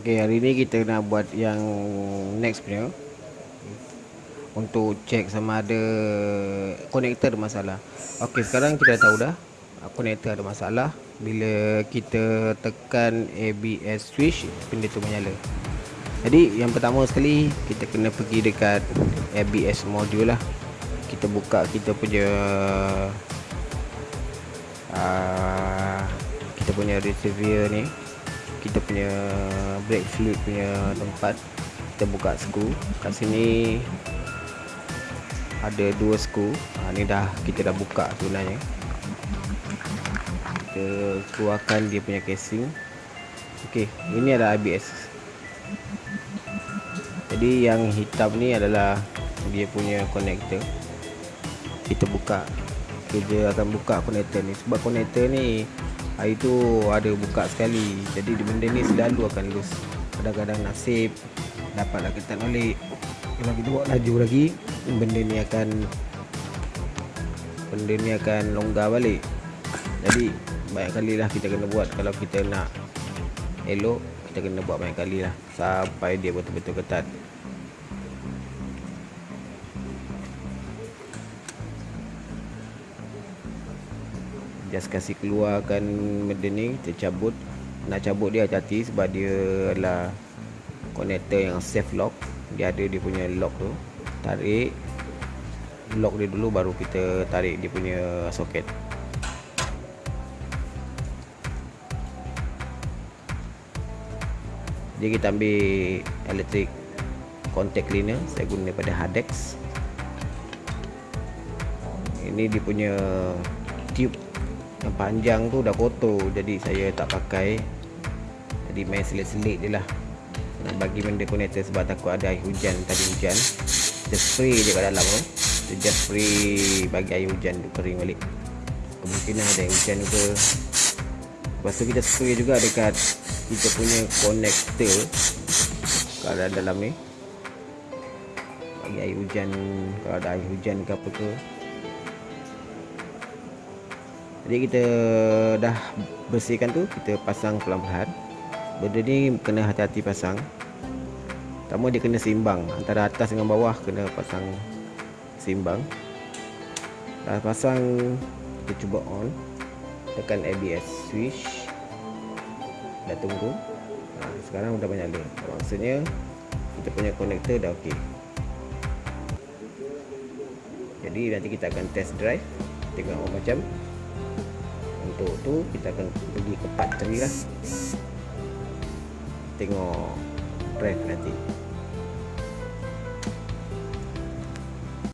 Okay, hari ni kita nak buat yang next punya. Untuk check sama ada connector ada masalah. Okay, sekarang kita dah tahu dah Connector ada masalah Bila kita tekan ABS switch Benda tu menyala. Jadi yang pertama sekali Kita kena pergi dekat ABS module lah. Kita buka kita punya uh, Kita punya receiver ni kita punya brake fluid punya tempat kita buka skru kat sini ada dua skru ha, ni dah kita dah buka sebenarnya. Kita keluarkan dia punya casing. Ok ini adalah ABS jadi yang hitam ni adalah dia punya connector. Kita buka. Kita akan buka connector ni. Sebab connector ni hari tu ada buka sekali. Jadi benda ni selalu akan loose kadang-kadang nasib dapatlah kita nolak kalau kita buat laju lagi benda ni akan benda ni akan longgar balik. Jadi banyak kali lah kita kena buat. Kalau kita nak elok kita kena buat banyak kali lah. Sampai dia betul-betul ketat just kasih keluarkan benda ni kita cabut. Nak cabut dia hati-hati sebab dia adalah connector yang safe lock. Dia ada dia punya lock tu. Tarik. Lock dia dulu baru kita tarik dia punya soket. Jadi kita ambil electric contact cleaner saya guna daripada Hardex. Ini dia punya tube yang panjang tu dah kotor jadi saya tak pakai. Jadi main selit-selit je lah. Nak bagi benda connector sebab takut ada air hujan tadi hujan. Just spray je kat dalam tu. Just spray bagi air hujan tu kering balik. Kemungkinan ada air hujan ke lepas tu kita spray juga dekat kita punya connector kat dalam ni. Bagi air hujan kalau ada air hujan ke apa ke jadi kita dah bersihkan tu kita pasang pelan-pelan benda ni kena hati-hati pasang. Pertama dia kena seimbang. Antara atas dengan bawah kena pasang seimbang. Dah pasang kita cuba on. Tekan ABS switch. Dah tunggu. Ha, sekarang dah menyala maksudnya kita punya konektor dah ok jadi nanti kita akan test drive. Tengok macam untuk tu kita akan pergi ke part 3 lah. Tengok drive nanti